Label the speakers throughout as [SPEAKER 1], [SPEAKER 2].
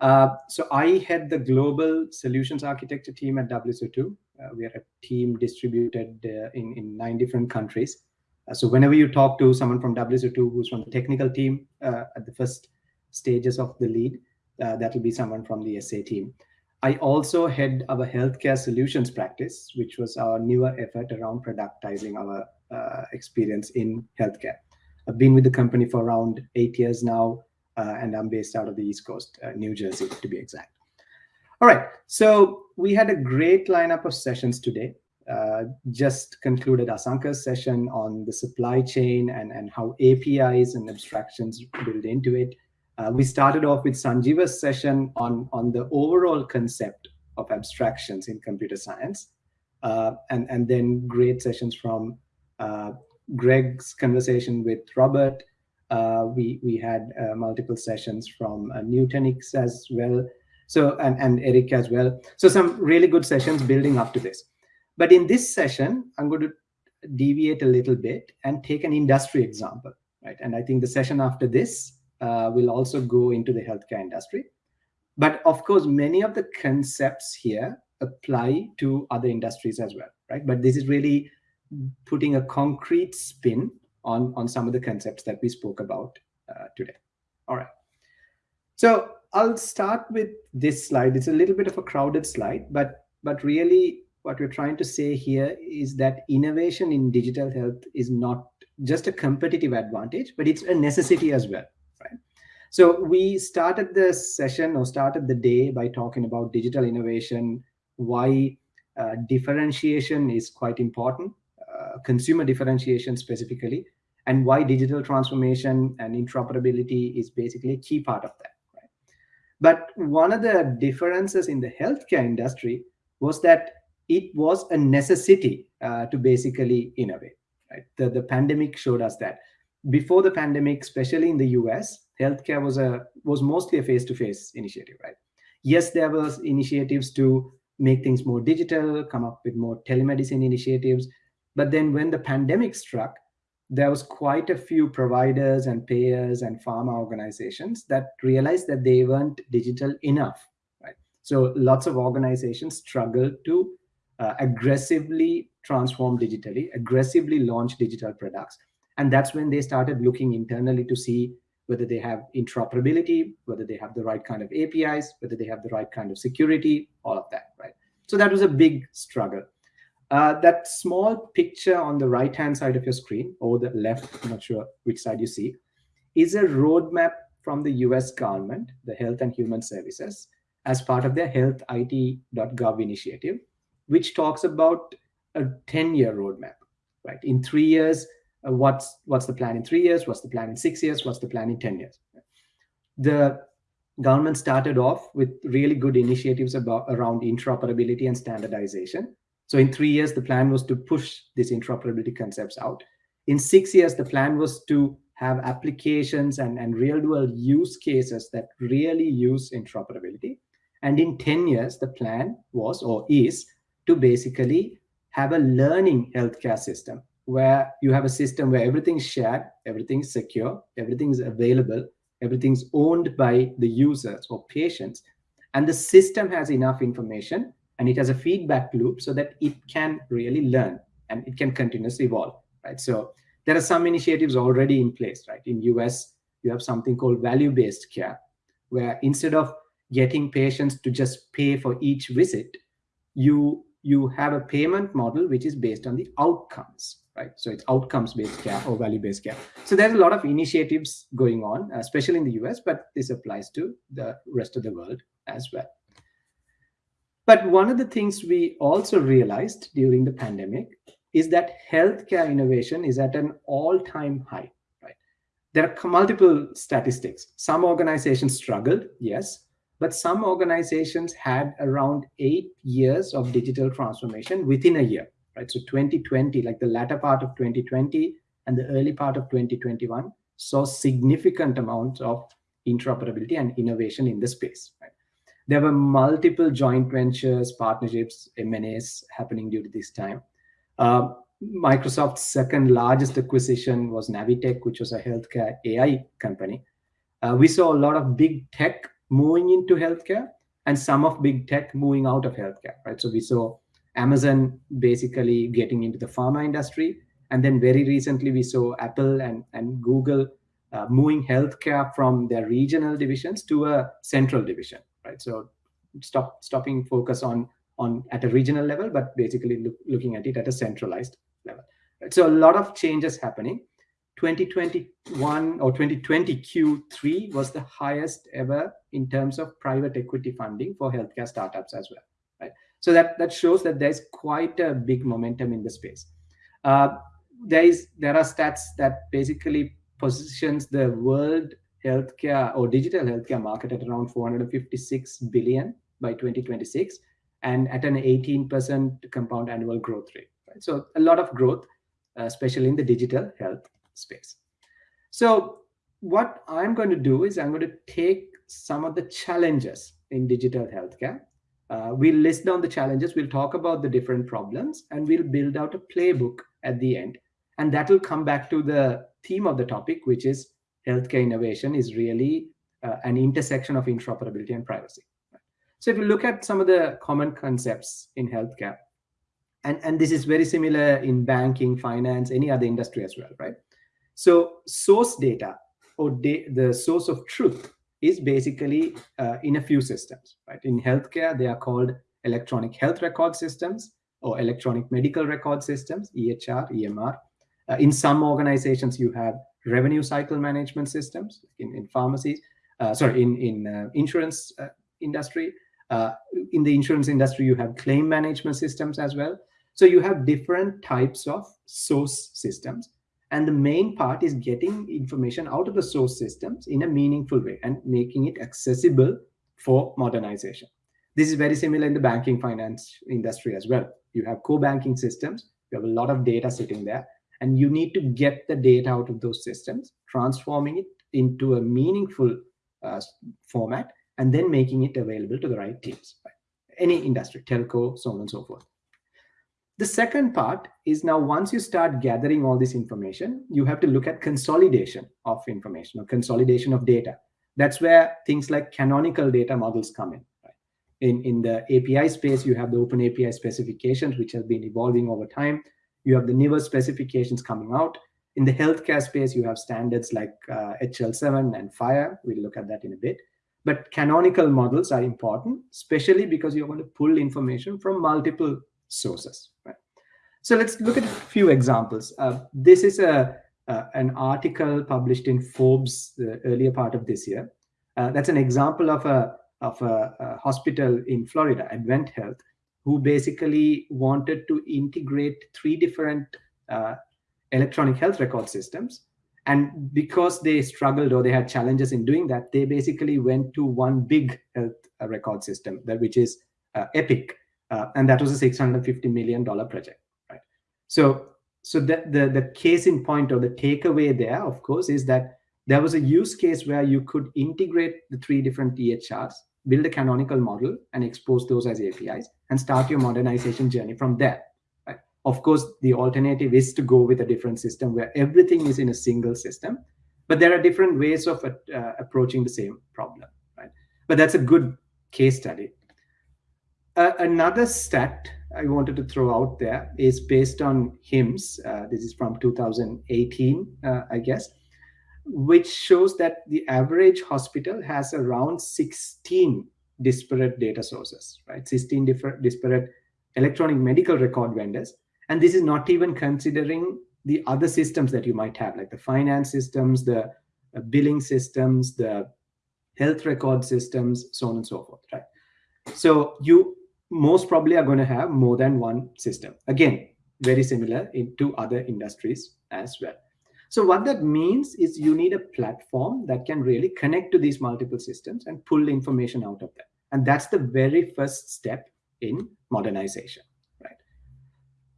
[SPEAKER 1] Uh, so I head the global solutions architecture team at WSO2. Uh, we are a team distributed uh, in, in nine different countries. Uh, so whenever you talk to someone from WSO2 who's from the technical team uh, at the first stages of the lead, that will be someone from the SA team. I also head our healthcare solutions practice, which was our newer effort around productizing our experience in healthcare. I've been with the company for around eight years now, and I'm based out of the East Coast, uh, New Jersey to be exact. All right, so we had a great lineup of sessions today. Uh, just concluded Asanka's session on the supply chain and, and how APIs and abstractions build into it. Uh, we started off with Sanjeeva's session on, on the overall concept of abstractions in computer science. Uh, and, and then great sessions from uh, Greg's conversation with Robert uh, we we had uh, multiple sessions from uh, Nutanix as well. So and and Eric as well. So some really good sessions building up to this. But in this session, I'm going to deviate a little bit and take an industry example, right? And I think the session after this uh, will also go into the healthcare industry. But of course, many of the concepts here apply to other industries as well, right? But this is really putting a concrete spin on, on some of the concepts that we spoke about uh, today. All right. So I'll start with this slide. It's a little bit of a crowded slide, but, but really what we're trying to say here is that innovation in digital health is not just a competitive advantage, but it's a necessity as well, right? So we started the session or started the day by talking about digital innovation, why uh, differentiation is quite important, consumer differentiation specifically, and why digital transformation and interoperability is basically a key part of that. Right? But one of the differences in the healthcare industry was that it was a necessity uh, to basically innovate. Right? The, the pandemic showed us that. Before the pandemic, especially in the US, healthcare was a was mostly a face-to-face -face initiative, right? Yes, there was initiatives to make things more digital, come up with more telemedicine initiatives, but then when the pandemic struck, there was quite a few providers and payers and pharma organizations that realized that they weren't digital enough, right? So lots of organizations struggled to uh, aggressively transform digitally, aggressively launch digital products. And that's when they started looking internally to see whether they have interoperability, whether they have the right kind of APIs, whether they have the right kind of security, all of that, right? So that was a big struggle. Uh, that small picture on the right-hand side of your screen, or the left, I'm not sure which side you see, is a roadmap from the US government, the Health and Human Services, as part of their healthit.gov initiative, which talks about a 10-year roadmap, right? In three years, uh, what's, what's the plan in three years? What's the plan in six years? What's the plan in 10 years? The government started off with really good initiatives about around interoperability and standardization so in three years, the plan was to push these interoperability concepts out. In six years, the plan was to have applications and, and real-world use cases that really use interoperability. And in 10 years, the plan was or is to basically have a learning healthcare system where you have a system where everything's shared, everything's secure, everything's available, everything's owned by the users or patients. And the system has enough information and it has a feedback loop so that it can really learn and it can continuously evolve, right? So there are some initiatives already in place, right? In US, you have something called value-based care, where instead of getting patients to just pay for each visit, you you have a payment model which is based on the outcomes, right? So it's outcomes-based care or value-based care. So there's a lot of initiatives going on, especially in the US, but this applies to the rest of the world as well. But one of the things we also realized during the pandemic is that healthcare innovation is at an all-time high. Right? There are multiple statistics. Some organizations struggled, yes, but some organizations had around eight years of digital transformation within a year. Right? So 2020, like the latter part of 2020 and the early part of 2021, saw significant amounts of interoperability and innovation in the space. Right? There were multiple joint ventures, partnerships, M&As happening to this time. Uh, Microsoft's second largest acquisition was Navitech, which was a healthcare AI company. Uh, we saw a lot of big tech moving into healthcare and some of big tech moving out of healthcare, right? So we saw Amazon basically getting into the pharma industry. And then very recently, we saw Apple and, and Google uh, moving healthcare from their regional divisions to a central division, right? So stop stopping focus on on at a regional level, but basically look, looking at it at a centralized level. Right? So a lot of changes happening. 2021 or 2020 Q3 was the highest ever in terms of private equity funding for healthcare startups as well, right? So that that shows that there's quite a big momentum in the space. Uh, there is there are stats that basically positions the world healthcare or digital healthcare market at around 456 billion by 2026 and at an 18% compound annual growth rate. Right? So a lot of growth, uh, especially in the digital health space. So what I'm going to do is I'm going to take some of the challenges in digital healthcare. Uh, we'll list down the challenges, we'll talk about the different problems, and we'll build out a playbook at the end. And that will come back to the theme of the topic, which is healthcare innovation is really uh, an intersection of interoperability and privacy. So if you look at some of the common concepts in healthcare, and, and this is very similar in banking, finance, any other industry as well, right? So source data or da the source of truth is basically uh, in a few systems, right? In healthcare, they are called electronic health record systems or electronic medical record systems, EHR, EMR. Uh, in some organizations, you have revenue cycle management systems in, in pharmacies, uh, sorry, in, in uh, insurance uh, industry. Uh, in the insurance industry, you have claim management systems as well. So you have different types of source systems. And the main part is getting information out of the source systems in a meaningful way and making it accessible for modernization. This is very similar in the banking finance industry as well. You have core banking systems, you have a lot of data sitting there, and you need to get the data out of those systems, transforming it into a meaningful uh, format, and then making it available to the right teams. Any industry, telco, so on and so forth. The second part is now once you start gathering all this information, you have to look at consolidation of information or consolidation of data. That's where things like canonical data models come in. In, in the API space, you have the open API specifications, which have been evolving over time. You have the newer specifications coming out. In the healthcare space, you have standards like uh, HL7 and FHIR. We'll look at that in a bit. But canonical models are important, especially because you're going to pull information from multiple sources. Right? So let's look at a few examples. Uh, this is a uh, an article published in Forbes the earlier part of this year. Uh, that's an example of a of a, a, hospital in Florida, Advent Health, who basically wanted to integrate three different uh, electronic health record systems and because they struggled or they had challenges in doing that, they basically went to one big health uh, record system, that which is uh, Epic, uh, and that was a 650 million dollar project, right? So, so the, the the case in point or the takeaway there, of course, is that there was a use case where you could integrate the three different EHRs, build a canonical model, and expose those as APIs, and start your modernization journey from there. Of course, the alternative is to go with a different system where everything is in a single system, but there are different ways of uh, approaching the same problem, right? But that's a good case study. Uh, another stat I wanted to throw out there is based on HIMSS. Uh, this is from 2018, uh, I guess, which shows that the average hospital has around 16 disparate data sources, right? 16 different disparate electronic medical record vendors and this is not even considering the other systems that you might have, like the finance systems, the uh, billing systems, the health record systems, so on and so forth, right? So you most probably are going to have more than one system. Again, very similar into other industries as well. So what that means is you need a platform that can really connect to these multiple systems and pull information out of them. And that's the very first step in modernization. Right?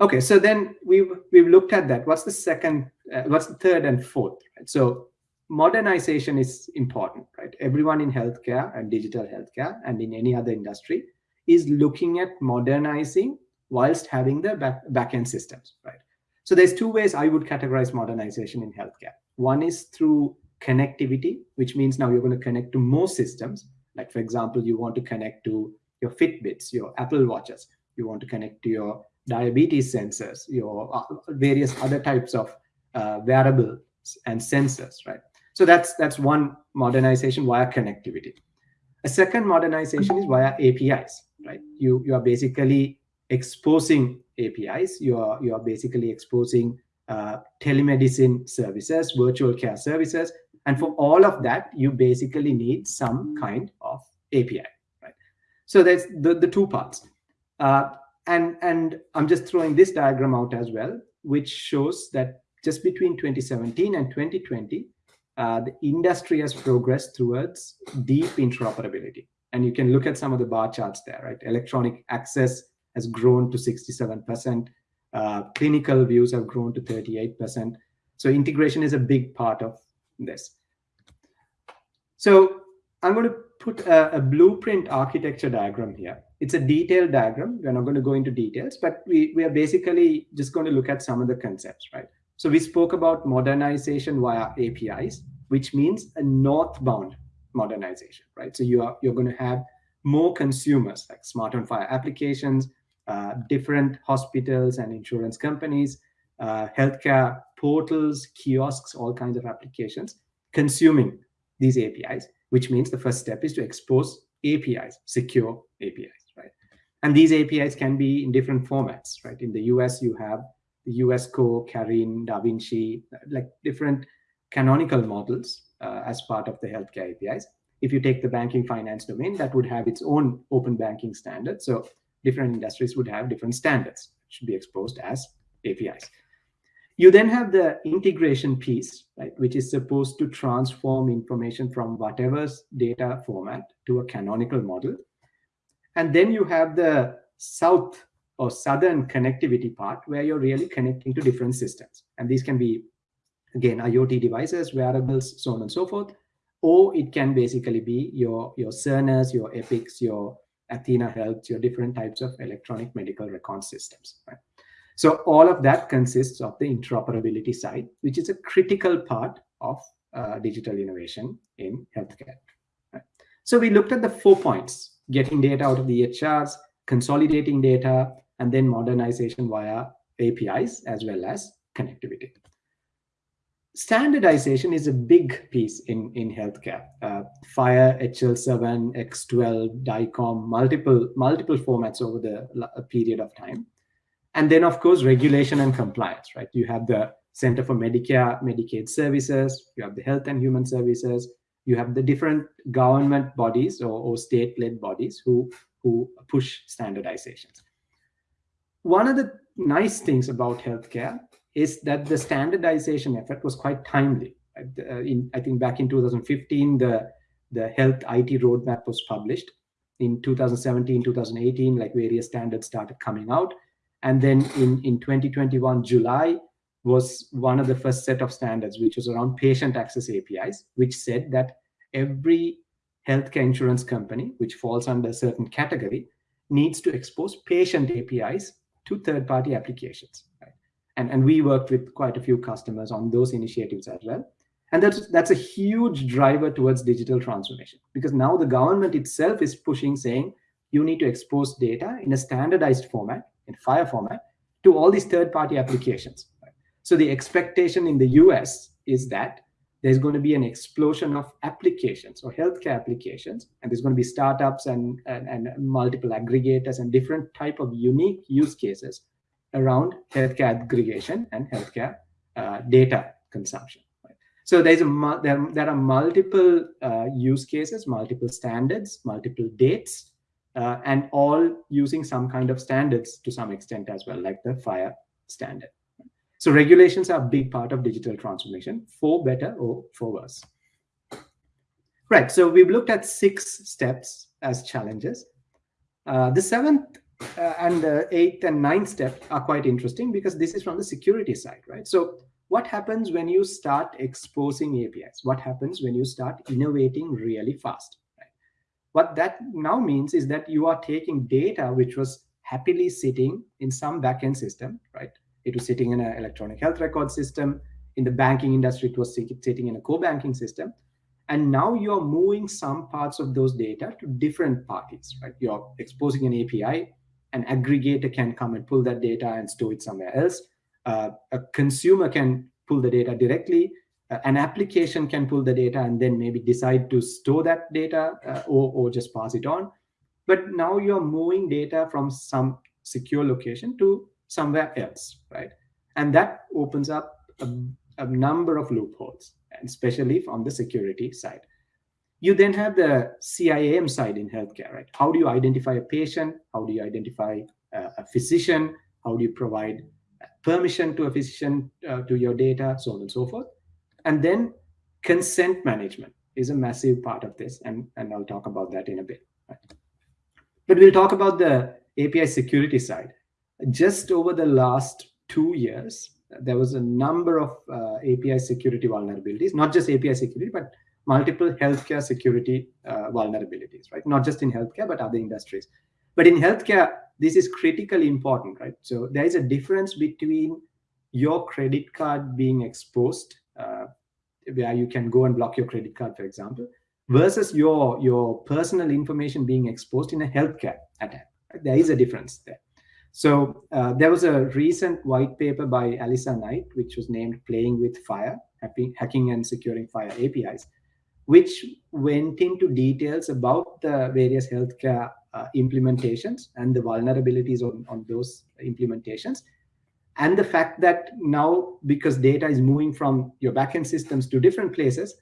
[SPEAKER 1] Okay, so then we've we've looked at that. What's the second? Uh, what's the third and fourth? Right? So modernization is important, right? Everyone in healthcare and digital healthcare and in any other industry is looking at modernizing whilst having the back backend systems, right? So there's two ways I would categorize modernization in healthcare. One is through connectivity, which means now you're going to connect to more systems Like for example, you want to connect to your Fitbits, your Apple Watches. You want to connect to your diabetes sensors, your uh, various other types of uh, wearables and sensors, right? So that's that's one modernization via connectivity. A second modernization is via APIs, right? You you are basically exposing APIs. You are you are basically exposing uh, telemedicine services, virtual care services, and for all of that, you basically need some kind of API, right? So there's the, the two parts. Uh, and, and I'm just throwing this diagram out as well, which shows that just between 2017 and 2020, uh, the industry has progressed towards deep interoperability. And you can look at some of the bar charts there, right? Electronic access has grown to 67%. Uh, clinical views have grown to 38%. So integration is a big part of this. So I'm going to put a, a, blueprint architecture diagram here. It's a detailed diagram. We're not going to go into details, but we, we are basically just going to look at some of the concepts, right? So we spoke about modernization via APIs, which means a northbound modernization, right? So you are, you're going to have more consumers like smart on FHIR applications, uh, different hospitals and insurance companies, uh, healthcare portals, kiosks, all kinds of applications consuming these APIs, which means the first step is to expose APIs, secure APIs, right? And these APIs can be in different formats, right? In the US, you have the US Core, CARIN, DaVinci, like different canonical models uh, as part of the healthcare APIs. If you take the banking finance domain, that would have its own open banking standard. So different industries would have different standards should be exposed as APIs. You then have the integration piece, right, which is supposed to transform information from whatever's data format to a canonical model. And then you have the south or southern connectivity part where you're really connecting to different systems. And these can be, again, IoT devices, wearables, so on and so forth. Or it can basically be your, your Cerner's, your Epics, your Athena Health, your different types of electronic medical record systems. Right? So all of that consists of the interoperability side, which is a critical part of uh, digital innovation in healthcare. Right? So we looked at the four points, getting data out of the EHRs, consolidating data, and then modernization via APIs as well as connectivity. Standardization is a big piece in, in healthcare. Uh, FHIR, HL7, X12, DICOM, multiple, multiple formats over the period of time. And then, of course, regulation and compliance, right? You have the Center for Medicare, Medicaid Services, you have the Health and Human Services, you have the different government bodies or, or state-led bodies who, who push standardizations. One of the nice things about healthcare is that the standardization effort was quite timely. Uh, in, I think back in 2015, the, the health IT roadmap was published. In 2017, 2018, like various standards started coming out. And then in, in 2021, July was one of the first set of standards, which was around patient access APIs, which said that every healthcare insurance company, which falls under a certain category, needs to expose patient APIs to third-party applications. And, and we worked with quite a few customers on those initiatives as well. And that's, that's a huge driver towards digital transformation because now the government itself is pushing saying you need to expose data in a standardized format in FHIR format to all these third-party applications. So the expectation in the US is that there's going to be an explosion of applications or healthcare applications, and there's going to be startups and, and, and multiple aggregators and different type of unique use cases around healthcare aggregation and healthcare uh, data consumption. So there's a there, there are multiple uh, use cases, multiple standards, multiple dates uh, and all using some kind of standards to some extent as well, like the FHIR standard. So regulations are a big part of digital transformation, for better or for worse. Right, so we've looked at six steps as challenges. Uh, the seventh uh, and the eighth and ninth step are quite interesting because this is from the security side, right? So what happens when you start exposing APIs? What happens when you start innovating really fast? What that now means is that you are taking data which was happily sitting in some backend system, right? It was sitting in an electronic health record system. In the banking industry, it was sitting in a core banking system. And now you're moving some parts of those data to different parties, right? You're exposing an API, an aggregator can come and pull that data and store it somewhere else. Uh, a consumer can pull the data directly. Uh, an application can pull the data and then maybe decide to store that data uh, or, or just pass it on. But now you're moving data from some secure location to somewhere else, right? And that opens up a, a number of loopholes, especially on the security side. You then have the CIAM side in healthcare, right? How do you identify a patient? How do you identify uh, a physician? How do you provide permission to a physician uh, to your data, so on and so forth. And then consent management is a massive part of this, and, and I'll talk about that in a bit. Right? But we'll talk about the API security side. Just over the last two years, there was a number of uh, API security vulnerabilities, not just API security, but multiple healthcare security uh, vulnerabilities, right? Not just in healthcare, but other industries. But in healthcare, this is critically important, right? So there is a difference between your credit card being exposed, uh, where you can go and block your credit card, for example, versus your, your personal information being exposed in a healthcare attack. Right? There is a difference there. So uh, there was a recent white paper by Alissa Knight, which was named Playing with FHIR, Hacking and Securing FHIR APIs, which went into details about the various healthcare uh, implementations and the vulnerabilities on, on those implementations. And the fact that now, because data is moving from your backend systems to different places,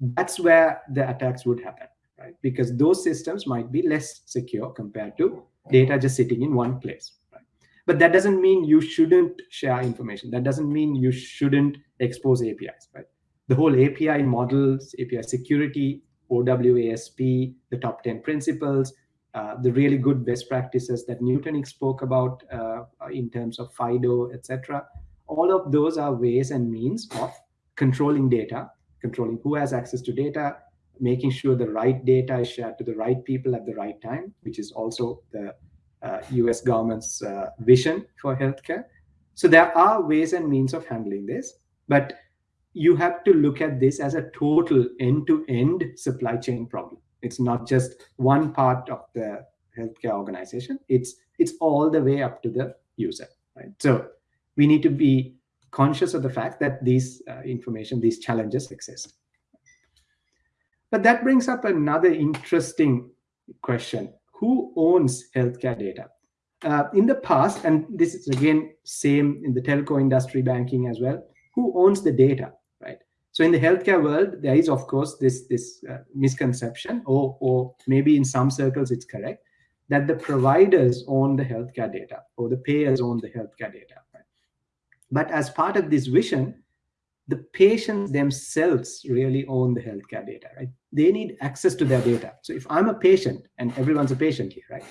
[SPEAKER 1] that's where the attacks would happen, right? Because those systems might be less secure compared to data just sitting in one place. But that doesn't mean you shouldn't share information. That doesn't mean you shouldn't expose APIs, right? The whole API models, API security, OWASP, the top 10 principles, uh, the really good best practices that Nutanix spoke about uh, in terms of FIDO, etc. All of those are ways and means of controlling data, controlling who has access to data, making sure the right data is shared to the right people at the right time, which is also the uh, US government's uh, vision for healthcare. So there are ways and means of handling this, but you have to look at this as a total end-to-end -end supply chain problem. It's not just one part of the healthcare organization. It's it's all the way up to the user, right? So we need to be conscious of the fact that these uh, information, these challenges exist. But that brings up another interesting question. Who owns healthcare data? Uh, in the past, and this is again same in the telco industry, banking as well, who owns the data? So in the healthcare world, there is, of course, this, this uh, misconception, or, or maybe in some circles it's correct, that the providers own the healthcare data or the payers own the healthcare data. But as part of this vision, the patients themselves really own the healthcare data, right? They need access to their data. So if I'm a patient, and everyone's a patient here, right?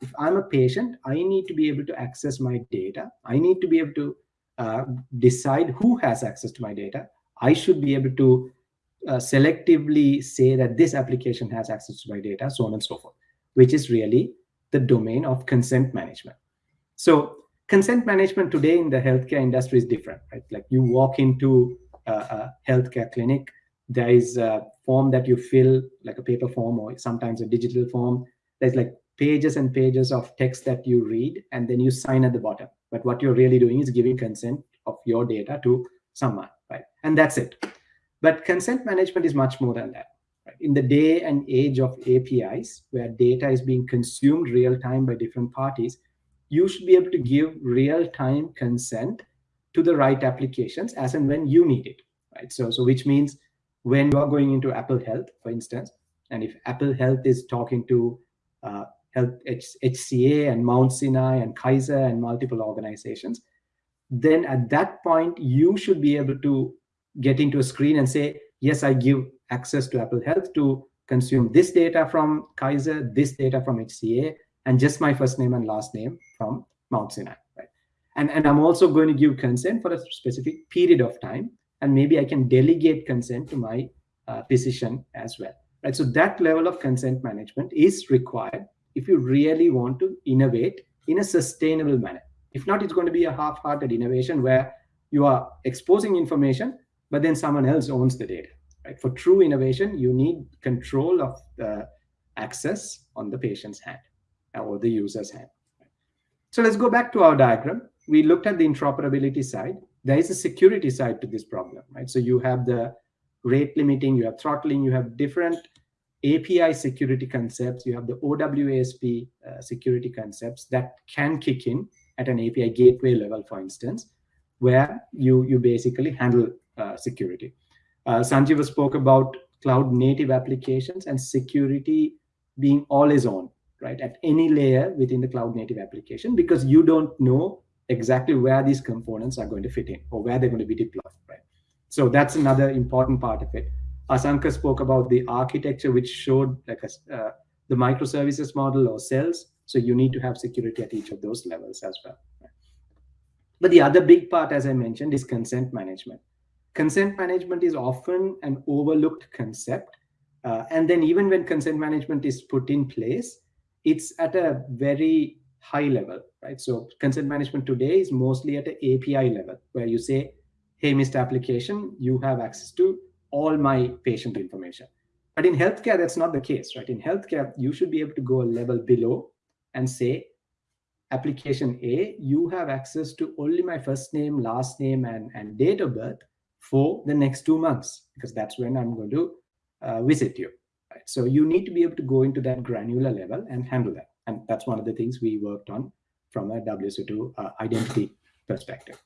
[SPEAKER 1] If I'm a patient, I need to be able to access my data. I need to be able to uh, decide who has access to my data. I should be able to uh, selectively say that this application has access to my data, so on and so forth, which is really the domain of consent management. So consent management today in the healthcare industry is different, right? Like you walk into a, a healthcare clinic, there is a form that you fill, like a paper form or sometimes a digital form. There's like pages and pages of text that you read, and then you sign at the bottom. But what you're really doing is giving consent of your data to someone right? And that's it. But consent management is much more than that. Right? In the day and age of APIs, where data is being consumed real time by different parties, you should be able to give real time consent to the right applications as and when you need it, right? So, so which means when you are going into Apple Health, for instance, and if Apple Health is talking to uh, Health HCA and Mount Sinai and Kaiser and multiple organizations, then at that point, you should be able to get into a screen and say, yes, I give access to Apple Health to consume this data from Kaiser, this data from HCA, and just my first name and last name from Mount Sinai. Right? And, and I'm also going to give consent for a specific period of time, and maybe I can delegate consent to my uh, physician as well. Right? So that level of consent management is required if you really want to innovate in a sustainable manner. If not, it's going to be a half-hearted innovation where you are exposing information, but then someone else owns the data. Right? For true innovation, you need control of the access on the patient's hand or the user's hand. So let's go back to our diagram. We looked at the interoperability side. There is a security side to this problem, right? So you have the rate limiting, you have throttling, you have different API security concepts, you have the OWASP uh, security concepts that can kick in at an API gateway level, for instance, where you, you basically handle uh, security. Uh, Sanjeeva spoke about cloud native applications and security being always on, right, at any layer within the cloud native application, because you don't know exactly where these components are going to fit in or where they're going to be deployed, right? So that's another important part of it. Asanka spoke about the architecture, which showed like a, uh, the microservices model or cells. So you need to have security at each of those levels as well. But the other big part, as I mentioned, is consent management. Consent management is often an overlooked concept uh, and then even when consent management is put in place, it's at a very high level, right? So consent management today is mostly at an API level where you say, hey, Mr. Application, you have access to all my patient information. But in healthcare, that's not the case, right? In healthcare, you should be able to go a level below and say, application A, you have access to only my first name, last name, and, and date of birth for the next two months, because that's when I'm going to uh, visit you. Right? So you need to be able to go into that granular level and handle that. And that's one of the things we worked on from a WSO2 uh, identity perspective.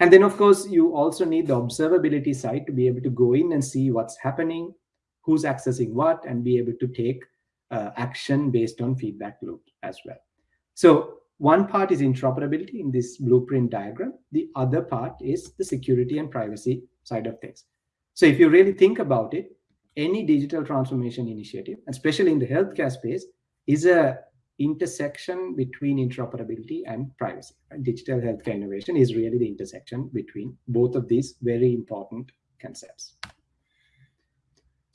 [SPEAKER 1] And then, of course, you also need the observability side to be able to go in and see what's happening, who's accessing what, and be able to take uh, action based on feedback loop as well. So one part is interoperability in this blueprint diagram. The other part is the security and privacy side of things. So if you really think about it, any digital transformation initiative, especially in the healthcare space, is a intersection between interoperability and privacy. Right? Digital healthcare innovation is really the intersection between both of these very important concepts.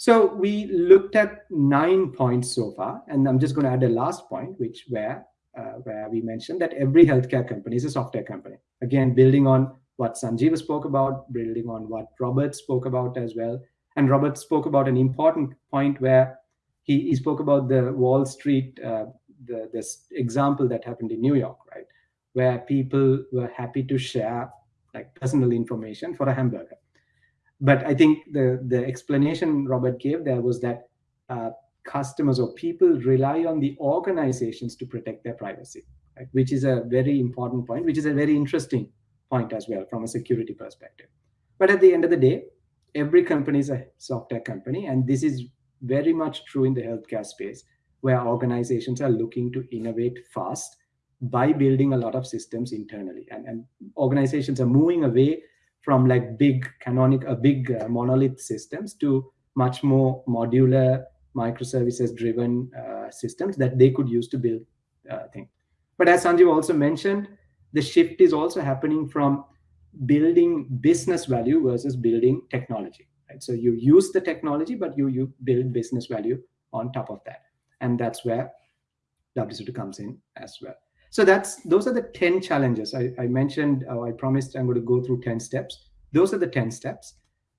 [SPEAKER 1] So we looked at nine points so far, and I'm just going to add a last point, which where uh, where we mentioned that every healthcare company is a software company. Again, building on what Sanjeeva spoke about, building on what Robert spoke about as well, and Robert spoke about an important point where he, he spoke about the Wall Street, uh, the, this example that happened in New York, right? Where people were happy to share like personal information for a hamburger. But I think the, the explanation Robert gave there was that uh, customers or people rely on the organizations to protect their privacy, right? which is a very important point, which is a very interesting point as well from a security perspective. But at the end of the day, every company is a software company. And this is very much true in the healthcare space, where organizations are looking to innovate fast by building a lot of systems internally. And, and organizations are moving away from like big canonic, uh, big uh, monolith systems to much more modular microservices driven uh, systems that they could use to build uh, things. But as Sanjeev also mentioned, the shift is also happening from building business value versus building technology. Right? So you use the technology, but you you build business value on top of that, and that's where WSO2 comes in as well. So that's those are the 10 challenges I, I mentioned. Uh, I promised I'm going to go through 10 steps. Those are the 10 steps.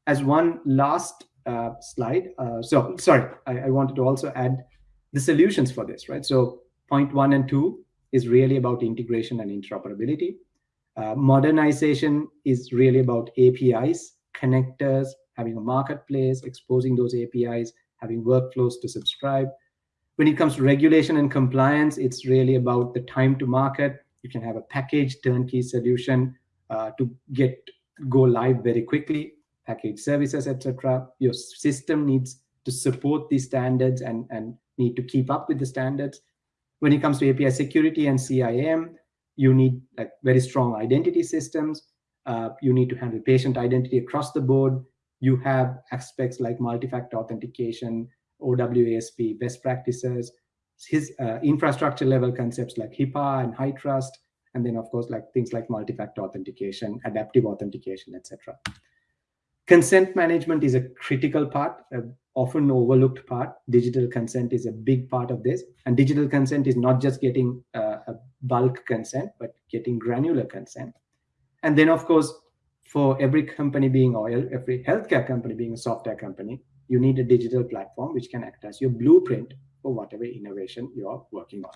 [SPEAKER 1] As one last uh, slide. Uh, so sorry, I, I wanted to also add the solutions for this, right? So point one and two is really about integration and interoperability. Uh, modernization is really about APIs, connectors, having a marketplace, exposing those APIs, having workflows to subscribe. When it comes to regulation and compliance, it's really about the time to market. You can have a package turnkey solution uh, to get go live very quickly, package services, etc. Your system needs to support these standards and, and need to keep up with the standards. When it comes to API security and CIAM, you need like very strong identity systems. Uh, you need to handle patient identity across the board. You have aspects like multi-factor authentication, OWASP, best practices, his uh, infrastructure level concepts like HIPAA and HITRUST, and then of course like things like multi-factor authentication, adaptive authentication, etc. Consent management is a critical part, often overlooked part. Digital consent is a big part of this. And digital consent is not just getting uh, a bulk consent, but getting granular consent. And then, of course, for every company being oil, every healthcare company being a software company, you need a digital platform which can act as your blueprint for whatever innovation you're working on.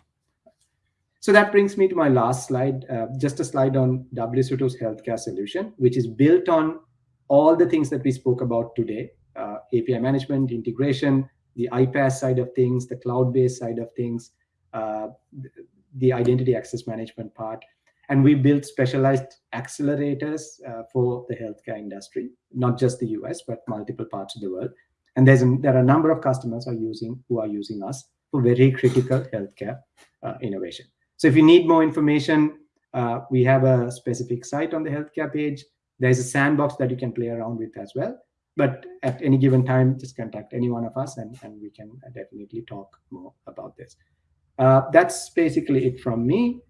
[SPEAKER 1] So that brings me to my last slide, uh, just a slide on WSO2's healthcare solution, which is built on all the things that we spoke about today, uh, API management, integration, the iPaaS side of things, the cloud-based side of things, uh, the identity access management part. And we built specialized accelerators uh, for the healthcare industry, not just the US, but multiple parts of the world. And there's a, there are a number of customers are using who are using us for very critical healthcare uh, innovation. So if you need more information, uh, we have a specific site on the healthcare page. There's a sandbox that you can play around with as well. But at any given time, just contact any one of us and, and we can definitely talk more about this. Uh, that's basically it from me.